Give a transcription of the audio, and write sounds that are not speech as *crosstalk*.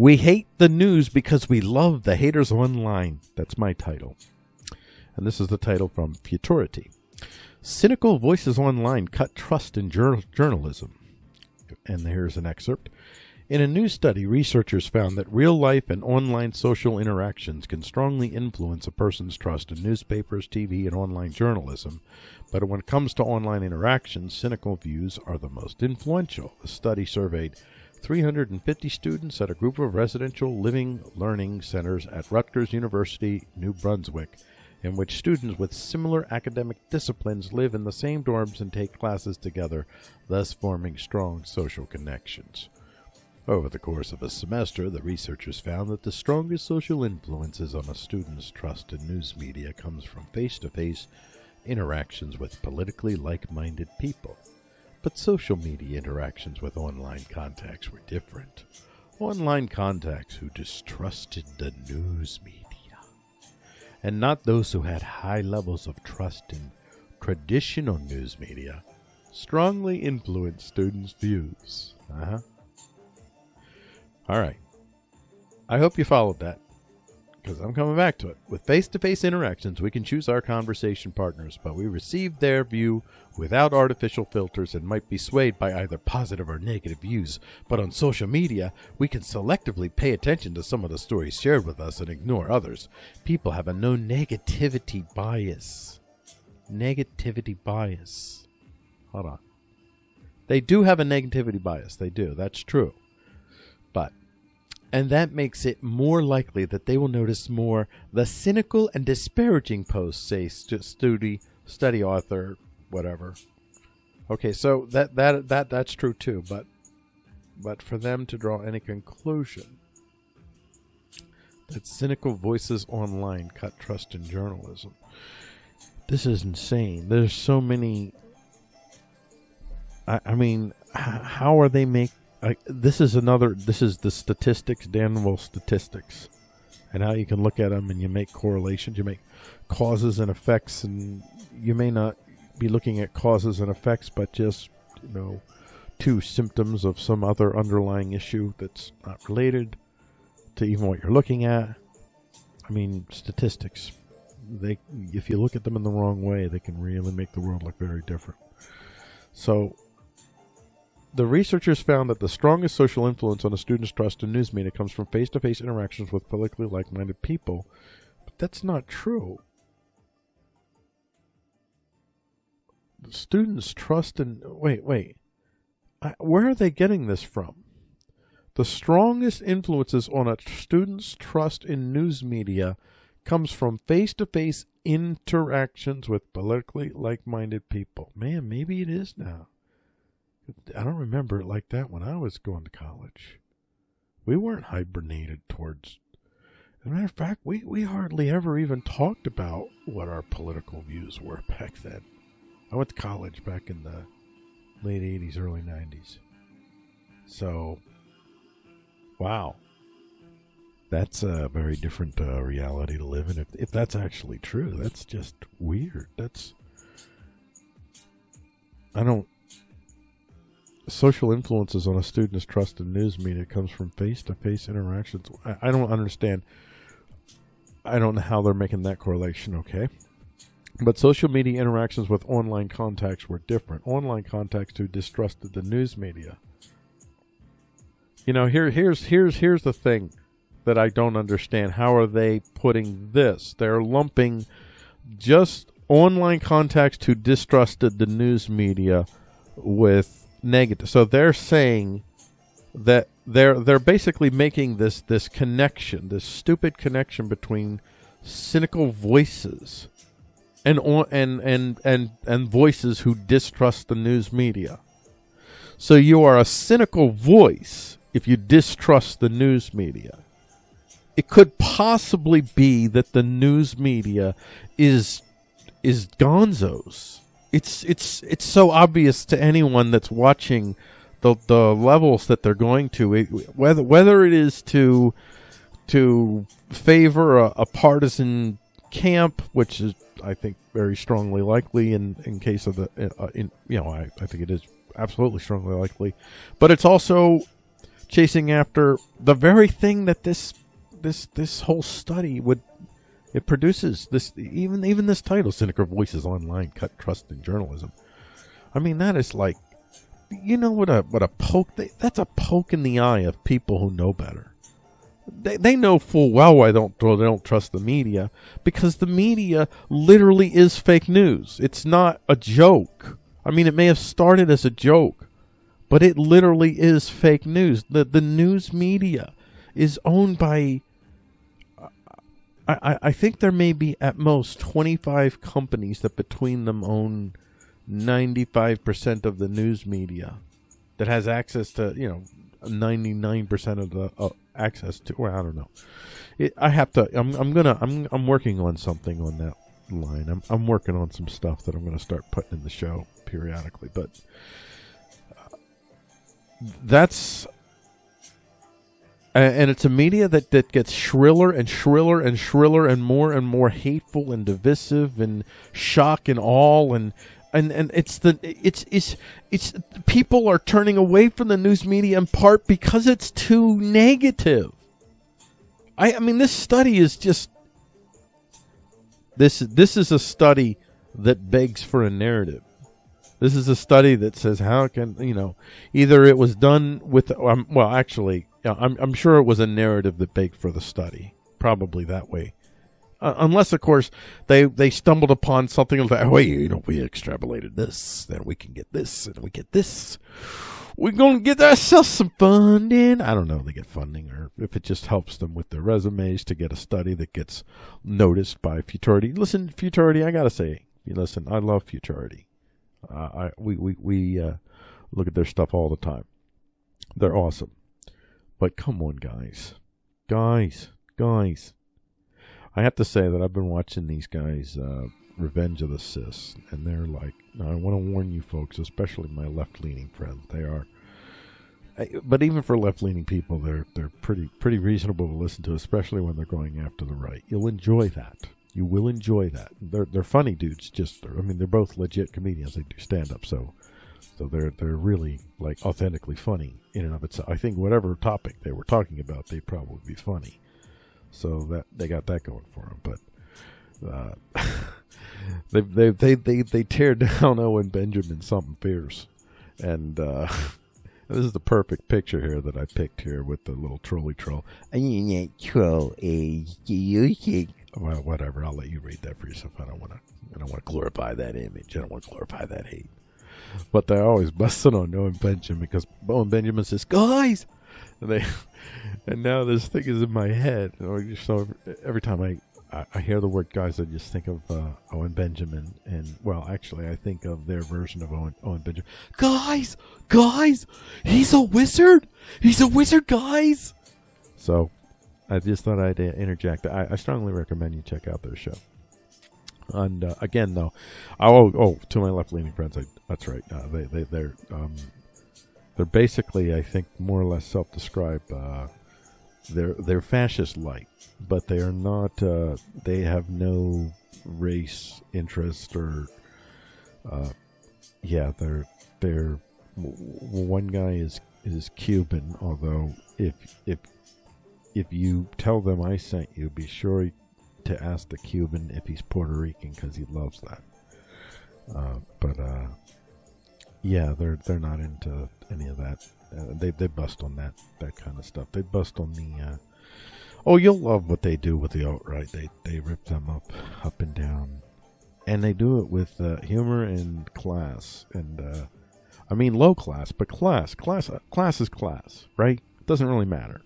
We hate the news because we love the haters online. That's my title. And this is the title from Futurity. Cynical voices online cut trust in jur- journalism. And here's an excerpt. In a new study, researchers found that real life and online social interactions can strongly influence a person's trust in newspapers, TV, and online journalism. But when it comes to online interactions, cynical views are the most influential. The study surveyed 350 students at a group of residential living learning centers at Rutgers University, New Brunswick, in which students with similar academic disciplines live in the same dorms and take classes together, thus forming strong social connections. Over the course of a semester, the researchers found that the strongest social influences on a student's trust in news media comes from face-to-face interactions with politically like-minded people. But social media interactions with online contacts were different. Online contacts who distrusted the news media, and not those who had high levels of trust in traditional news media, strongly influenced students' views. Uh-huh. All right. I hope you followed that because I'm coming back to it. With face to face interactions, we can choose our conversation partners, but we receive their view without artificial filters and might be swayed by either positive or negative views. But on social media, we can selectively pay attention to some of the stories shared with us and ignore others. People have a no negativity bias. Negativity bias. Hold on. They do have a negativity bias. They do. That's true. But and that makes it more likely that they will notice more the cynical and disparaging posts, say st- study study author, whatever. Okay, so that that that that's true too, but but for them to draw any conclusion that cynical voices online cut trust in journalism, this is insane. There's so many. I, I mean, how are they make I, this is another. This is the statistics, Danville statistics, and how you can look at them and you make correlations. You make causes and effects, and you may not be looking at causes and effects, but just you know, two symptoms of some other underlying issue that's not related to even what you're looking at. I mean, statistics. They, if you look at them in the wrong way, they can really make the world look very different. So the researchers found that the strongest social influence on a student's trust in news media comes from face-to-face interactions with politically like-minded people. But that's not true. The students trust in wait, wait. I, where are they getting this from? The strongest influences on a student's trust in news media comes from face-to-face interactions with politically like-minded people. Man, maybe it is now. I don't remember it like that when I was going to college. We weren't hibernated towards. As a matter of fact, we, we hardly ever even talked about what our political views were *laughs* back then. I went to college back in the late 80s, early 90s. So, wow. That's a very different uh, reality to live in. If, if that's actually true, that's just weird. That's. I don't social influences on a student's trust in news media comes from face-to-face interactions. I, I, don't understand. I don't know how they're making that correlation. Okay, but social media interactions with online contacts were different. Online contacts who distrusted the news media. You know, here, here's here's here's the thing that I don't understand. How are they putting this? They're lumping just online contacts who distrusted the news media with negative. So they're saying that they're they're basically making this this connection, this stupid connection between cynical voices and and and and and voices who distrust the news media. So you are a cynical voice if you distrust the news media. It could possibly be that the news media is is gonzos it's it's it's so obvious to anyone that's watching the the levels that they're going to. It, whether whether it is to to favor a, a, partisan camp which is I think very strongly likely in in case of the uh, in you know I, I think it is absolutely strongly likely. But it's also chasing after the very thing that this this this whole study would it produces this even even this title cynical voices online cut trust in journalism. I mean that is like you know what a what a poke that's a poke in the eye of people who know better. They, they know full well why they don't they don't trust the media because the media literally is fake news. It's not a joke. I mean it may have started as a joke but it literally is fake news. The the news media is owned by I, I think there may be at most 25 companies that between them own 95% of the news media that has access to, you know, 99% of the uh, access to, or I don't know. It, I have to, I'm, I'm gonna, I'm, I'm working on something on that line. I'm, I'm working on some stuff that I'm gonna start putting in the show periodically, but uh, that's and it's a media that, that gets shriller and shriller and shriller and more and more hateful and divisive and shock and all and and and it's the it's it's it's people are turning away from the news media in part because it's too negative. I I mean this study is just this this is a study that begs for a narrative. This is a study that says how can you know either it was done with um, well actually I'm I'm sure it was a narrative that baked for the study probably that way. Uh, unless of course they they stumbled upon something like oh wait you know we extrapolated this then we can get this and we get this. We're gonna get ourselves some funding. I don't know if they get funding or if it just helps them with their resumes to get a study that gets noticed by Futurity. Listen Futurity I gotta say listen I love Futurity. Uh, I we we we uh, look at their stuff all the time. They're awesome, but come on, guys, guys, guys. I have to say that I've been watching these guys, uh, Revenge of the Cis, and they're like. I want to warn you folks, especially my left-leaning friends. They are but even for left-leaning people, they're they're pretty pretty reasonable to listen to, especially when they're going after the right. You'll enjoy that. You will enjoy that. They're they're funny dudes. Just I mean, they're both legit comedians. They do stand up, so so they're they're really like authentically funny in and of itself. I think whatever topic they were talking about, they'd probably be funny. So that they got that going for them. But uh, *laughs* they, they they they they tear *laughs* down Owen Benjamin something fierce, and. Uh, *laughs* This is the perfect picture here that I picked here with the little trolley troll. Troll is well, whatever. I'll let you read that for yourself. I don't want to. I don't want to glorify that image. I don't want to glorify that hate. But they're always busting on Owen Benjamin because Owen Benjamin says, "Guys," and they, *laughs* and now this thing is in my head. So every time I, I, hear the word "guys," I just think of uh, Owen Benjamin, and well, actually, I think of their version of Owen, Owen Benjamin. Guys, guys, he's a wizard. He's a wizard, guys. So I just thought I'd interject. I, I strongly recommend you check out their show. And uh, again, though, oh, oh, to my left-leaning friends, I, that's right. Uh, they, they, they're, um, they're basically, I think, more or less self-described. Uh, they're they're fascist-like, but they are not. Uh, they have no race interest or. Uh, yeah, they're they're. One guy is is Cuban, although if if if you tell them I sent you, be sure to ask the Cuban if he's Puerto Rican because he loves that. Uh, but uh, yeah, they're they're not into any of that. Uh, they they bust on that that kind of stuff. They bust on the. Uh, oh, you'll love what they do with the alt right. They they rip them up up and down, and they do it with uh, humor and class. And uh, I mean low class, but class class class is class, right? Doesn't really matter